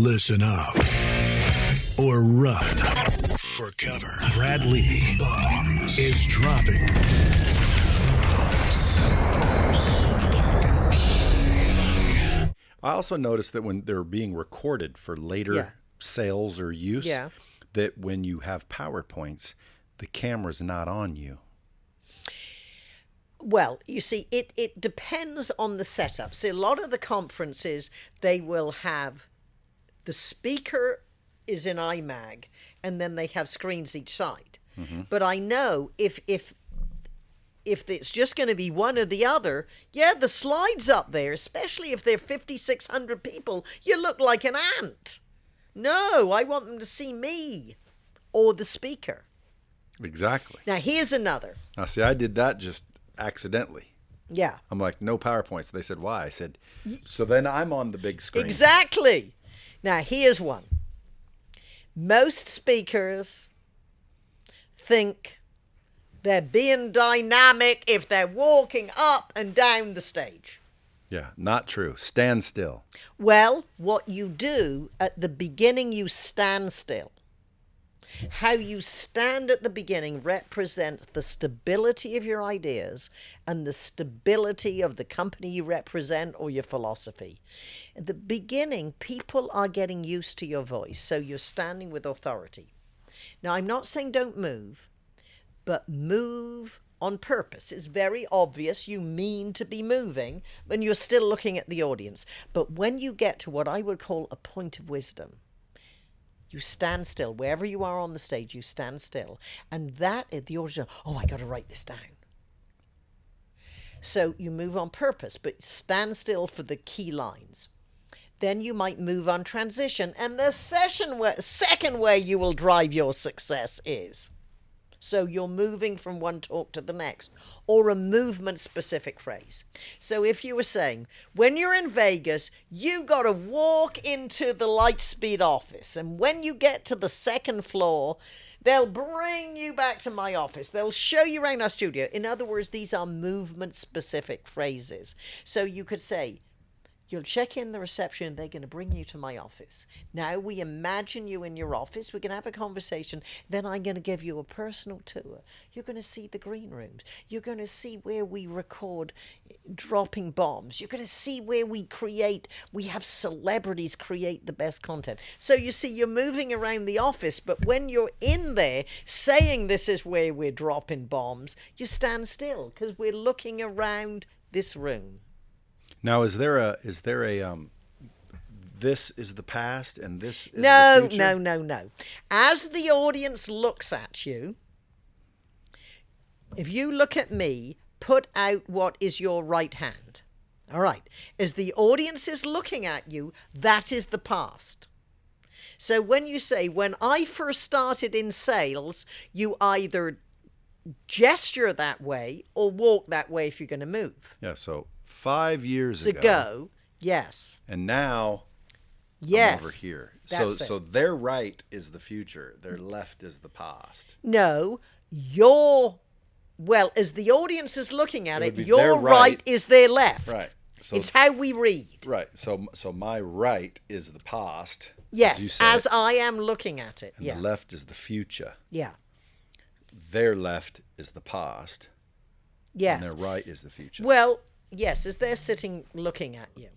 Listen up or run for cover. Brad Lea Bombs is dropping. I also noticed that when they're being recorded for later Yeah. sales or use, Yeah. that when you have PowerPoints, the camera's not on you. Well, you see, it, it depends on the setup. See, a lot of the conferences, they will have the speaker is in iMag and then they have screens each side. Mm-hmm. But I know if if if it's just going to be one or the other, yeah, the slides up there, especially if they're 5,600 people, you look like an ant. No, I want them to see me or the speaker. Exactly. Now, here's another. Now, see, I did that just accidentally. Yeah. I'm like, no PowerPoints. They said, why? I said, so then I'm on the big screen. Exactly. Now, here's one. Most speakers think they're being dynamic if they're walking up and down the stage. Yeah, not true. Stand still. Well, what you do at the beginning, you stand still. How you stand at the beginning represents the stability of your ideas and the stability of the company you represent or your philosophy. At the beginning, people are getting used to your voice, so you're standing with authority. Now, I'm not saying don't move, but move on purpose. It's very obvious you mean to be moving when you're still looking at the audience. But when you get to what I would call a point of wisdom, you stand still. Wherever you are on the stage, you stand still. And that is the audience, oh, I got to write this down. So you move on purpose, but stand still for the key lines. Then you might move on transition. And the session way, second way you will drive your success is so you're moving from one talk to the next, or a movement specific phrase. So if you were saying, when you're in Vegas, you got to walk into the Lightspeed office, and when you get to the second floor, they'll bring you back to my office. They'll show you around our studio. In other words, these are movement specific phrases. So you could say, You'll check in the reception they're going to bring you to my office. Now we imagine you in your office. We're going to have a conversation. Then I'm going to give you a personal tour. You're going to see the green rooms. You're going to see where we record dropping bombs. You're going to see where we create, we have celebrities create the best content. So you see, you're moving around the office, but when you're in there saying this is where we're dropping bombs, you stand still because we're looking around this room. Now, is there a is there a um, this is the past and this is No, the future? no, no, no. As the audience looks at you, if you look at me, put out what is your right hand. All right. As the audience is looking at you, that is the past. So when you say, when I first started in sales, you either gesture that way or walk that way if you're going to move. Yeah. So five years To ago, yes. and now Yes. I'm over here. So it. so their right is the future. Their left is the past. No, your well, as the audience is looking at It it, your right. right. is their left. Right. So it's how we read. right. So so my right is the past. Yes, said, as I am looking at it. and Yeah. the left is the future. yeah. Their left is the past, and Yes. their right is the future. Well, yes, as they're sitting looking at you.